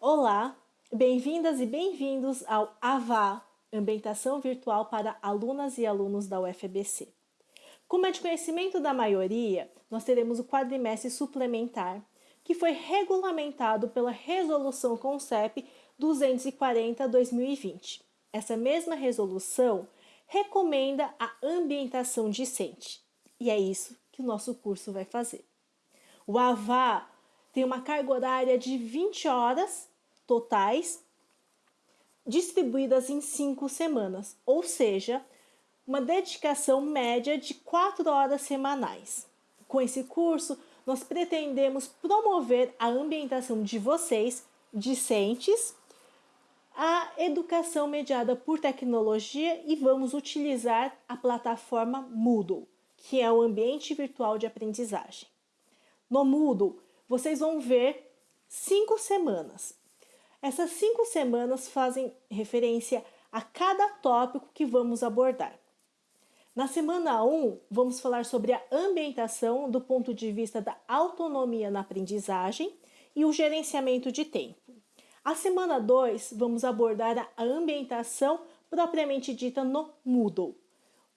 Olá, bem-vindas e bem-vindos ao AVA, Ambientação Virtual para Alunas e Alunos da UFBC. Como é de conhecimento da maioria, nós teremos o quadrimestre suplementar, que foi regulamentado pela Resolução CONCEP 240-2020. Essa mesma resolução recomenda a ambientação discente, e é isso que o nosso curso vai fazer. O AVA tem uma carga horária de 20 horas totais, distribuídas em 5 semanas, ou seja, uma dedicação média de 4 horas semanais. Com esse curso, nós pretendemos promover a ambientação de vocês, discentes, a educação mediada por tecnologia e vamos utilizar a plataforma Moodle, que é o ambiente virtual de aprendizagem. No Moodle, vocês vão ver cinco semanas. Essas cinco semanas fazem referência a cada tópico que vamos abordar. Na semana 1, vamos falar sobre a ambientação do ponto de vista da autonomia na aprendizagem e o gerenciamento de tempo. A semana 2, vamos abordar a ambientação propriamente dita no Moodle,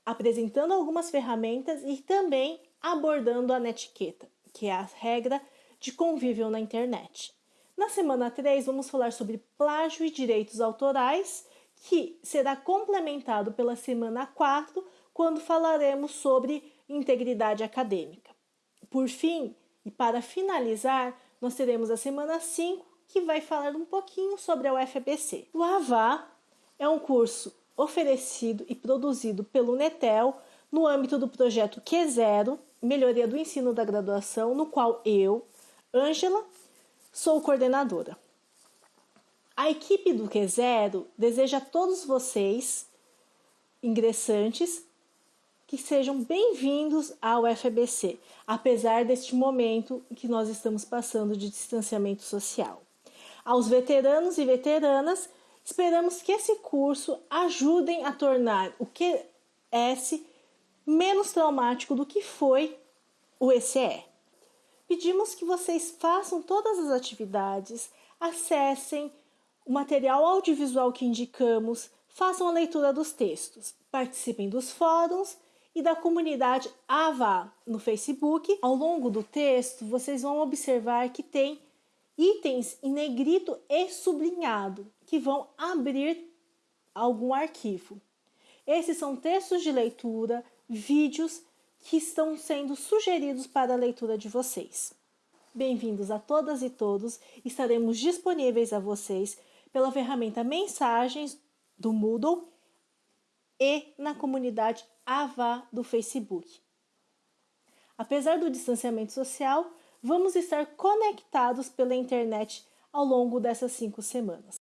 apresentando algumas ferramentas e também abordando a netiqueta que é a regra de convívio na internet. Na semana 3, vamos falar sobre plágio e direitos autorais, que será complementado pela semana 4, quando falaremos sobre integridade acadêmica. Por fim, e para finalizar, nós teremos a semana 5, que vai falar um pouquinho sobre a UFBC. O AVA é um curso oferecido e produzido pelo Netel no âmbito do projeto Q0, Melhoria do Ensino da Graduação, no qual eu, Ângela, sou coordenadora. A equipe do Q0 deseja a todos vocês, ingressantes, que sejam bem-vindos ao FBC, apesar deste momento que nós estamos passando de distanciamento social. Aos veteranos e veteranas, esperamos que esse curso ajudem a tornar o QS menos traumático do que foi o ECE. Pedimos que vocês façam todas as atividades, acessem o material audiovisual que indicamos, façam a leitura dos textos, participem dos fóruns e da comunidade AVA no Facebook. Ao longo do texto, vocês vão observar que tem itens em negrito e sublinhado que vão abrir algum arquivo. Esses são textos de leitura, vídeos que estão sendo sugeridos para a leitura de vocês. Bem-vindos a todas e todos, estaremos disponíveis a vocês pela ferramenta Mensagens do Moodle e na comunidade AVA do Facebook. Apesar do distanciamento social, vamos estar conectados pela internet ao longo dessas cinco semanas.